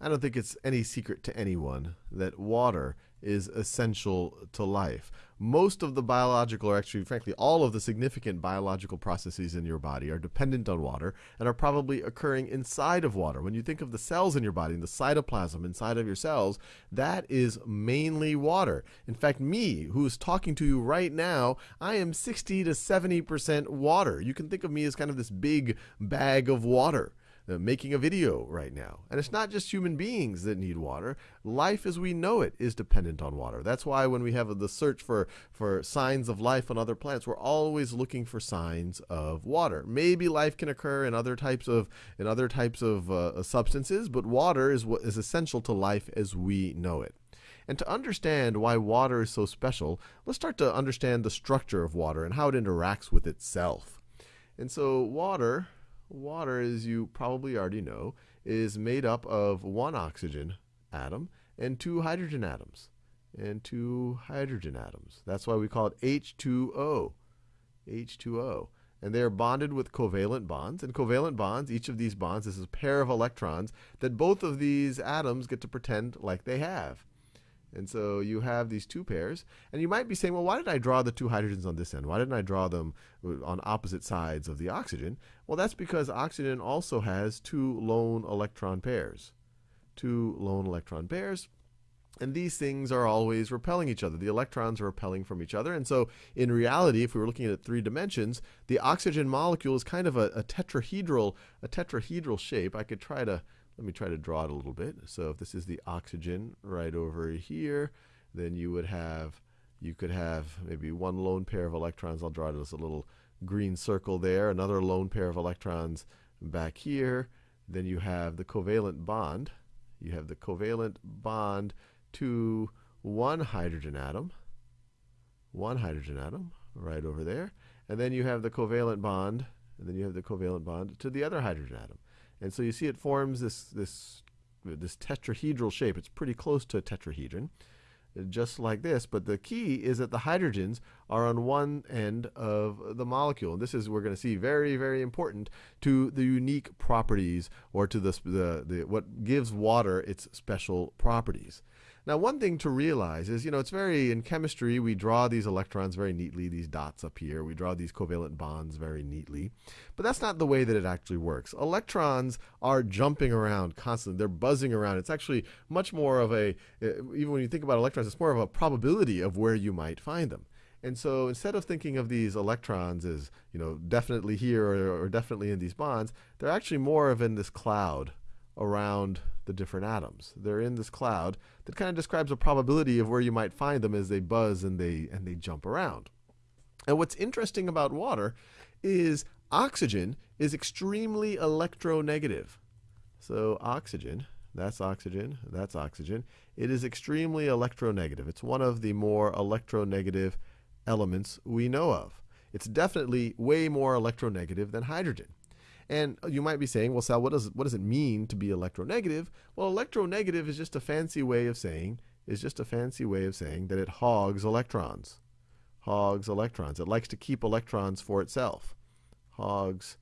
I don't think it's any secret to anyone that water is essential to life. Most of the biological, or actually, frankly, all of the significant biological processes in your body are dependent on water and are probably occurring inside of water. When you think of the cells in your body the cytoplasm inside of your cells, that is mainly water. In fact, me, who is talking to you right now, I am 60 to 70% water. You can think of me as kind of this big bag of water. Making a video right now. And it's not just human beings that need water. Life as we know it is dependent on water. That's why when we have the search for, for signs of life on other planets, we're always looking for signs of water. Maybe life can occur in other types of in other types of uh, substances, but water is what is essential to life as we know it. And to understand why water is so special, let's start to understand the structure of water and how it interacts with itself. And so water Water, as you probably already know, is made up of one oxygen atom and two hydrogen atoms. And two hydrogen atoms. That's why we call it H2O. H2O. And they are bonded with covalent bonds. And covalent bonds, each of these bonds is a pair of electrons that both of these atoms get to pretend like they have. And so you have these two pairs. And you might be saying, well, why did I draw the two hydrogens on this end? Why didn't I draw them uh, on opposite sides of the oxygen? Well, that's because oxygen also has two lone electron pairs. Two lone electron pairs. And these things are always repelling each other. The electrons are repelling from each other. And so, in reality, if we were looking at three dimensions, the oxygen molecule is kind of a, a tetrahedral, a tetrahedral shape. I could try to let me try to draw it a little bit. So if this is the oxygen right over here, then you would have, you could have maybe one lone pair of electrons. I'll draw it as a little green circle there. Another lone pair of electrons back here. Then you have the covalent bond. You have the covalent bond to one hydrogen atom. One hydrogen atom right over there. And then you have the covalent bond, and then you have the covalent bond to the other hydrogen atom. And so you see it forms this, this, this tetrahedral shape. It's pretty close to a tetrahedron, uh, just like this. But the key is that the hydrogens are on one end of the molecule. And this is, we're going to see, very, very important to the unique properties or to the, the, the what gives water its special properties. Now, one thing to realize is, you know, it's very, in chemistry, we draw these electrons very neatly, these dots up here. We draw these covalent bonds very neatly. But that's not the way that it actually works. Electrons are jumping around constantly. They're buzzing around. It's actually much more of a, uh, even when you think about electrons, it's more of a probability of where you might find them. And so instead of thinking of these electrons as, you know, definitely here or, or definitely in these bonds, they're actually more of in this cloud around the different atoms. They're in this cloud that kind of describes a probability of where you might find them as they buzz and they and they jump around. And what's interesting about water is oxygen is extremely electronegative. So oxygen, that's oxygen, that's oxygen. It is extremely electronegative. It's one of the more electronegative elements we know of. It's definitely way more electronegative than hydrogen. And you might be saying, well, Sal, what does, what does it mean to be electronegative? Well, electronegative is just a fancy way of saying, is just a fancy way of saying that it hogs electrons. Hogs electrons. It likes to keep electrons for itself. Hogs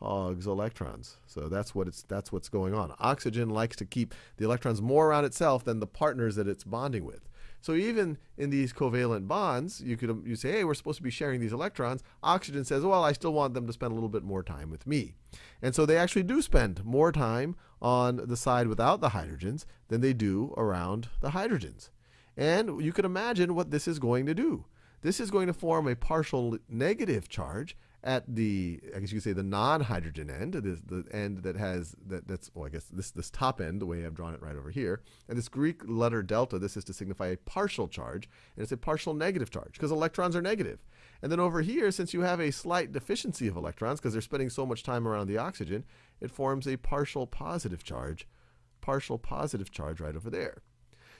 hogs electrons. So that's what it's that's what's going on. Oxygen likes to keep the electrons more around itself than the partners that it's bonding with. So even in these covalent bonds, you could um, you say, hey, we're supposed to be sharing these electrons. Oxygen says, well, I still want them to spend a little bit more time with me. And so they actually do spend more time on the side without the hydrogens than they do around the hydrogens. And you can imagine what this is going to do. This is going to form a partial negative charge at the I guess you could say the non-hydrogen end, this, the end that has that that's well I guess this this top end, the way I've drawn it right over here, and this Greek letter delta, this is to signify a partial charge, and it's a partial negative charge because electrons are negative. And then over here, since you have a slight deficiency of electrons because they're spending so much time around the oxygen, it forms a partial positive charge, partial positive charge right over there.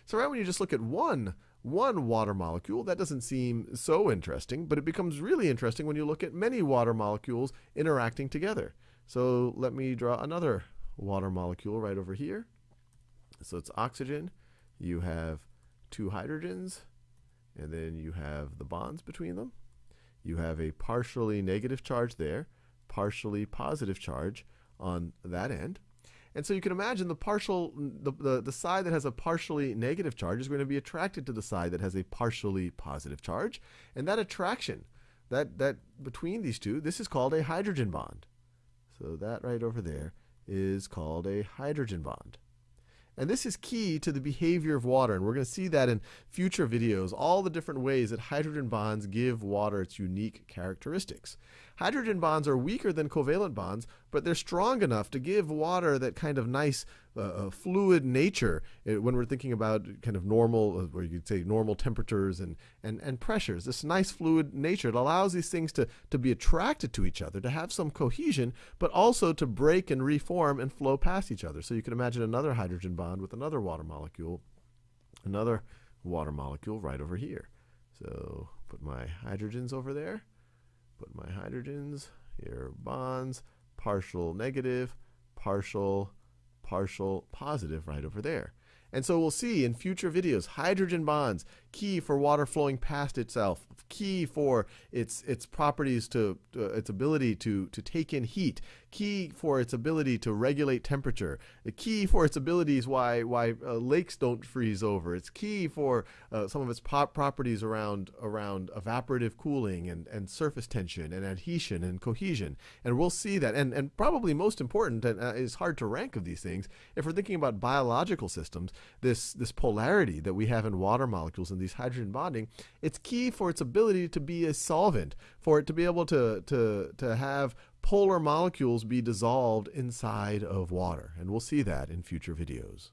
So right when you just look at one one water molecule, that doesn't seem so interesting, but it becomes really interesting when you look at many water molecules interacting together. So let me draw another water molecule right over here. So it's oxygen. You have two hydrogens, and then you have the bonds between them. You have a partially negative charge there, partially positive charge on that end. And so you can imagine the partial, the, the, the side that has a partially negative charge is going to be attracted to the side that has a partially positive charge. And that attraction, that, that between these two, this is called a hydrogen bond. So that right over there is called a hydrogen bond. And this is key to the behavior of water. And we're going to see that in future videos, all the different ways that hydrogen bonds give water its unique characteristics. Hydrogen bonds are weaker than covalent bonds, but they're strong enough to give water that kind of nice uh, uh fluid nature uh, when we're thinking about kind of normal, uh, or you could say normal temperatures and, and, and pressures. This nice fluid nature, it allows these things to, to be attracted to each other, to have some cohesion, but also to break and reform and flow past each other. So you can imagine another hydrogen bond with another water molecule, another water molecule right over here. So put my hydrogens over there. Put my hydrogens here, bonds, partial negative, partial, partial positive right over there. And so we'll see in future videos, hydrogen bonds, key for water flowing past itself, key for its its properties to uh, its ability to to take in heat, key for its ability to regulate temperature, the key for its abilities why why uh, lakes don't freeze over. It's key for uh, some of its properties around around evaporative cooling and and surface tension and adhesion and cohesion. And we'll see that. And and probably most important and uh, is hard to rank of these things if we're thinking about biological systems, this this polarity that we have in water molecules and these hydrogen bonding, it's key for its ability to be a solvent, for it to be able to to to have polar molecules be dissolved inside of water. And we'll see that in future videos.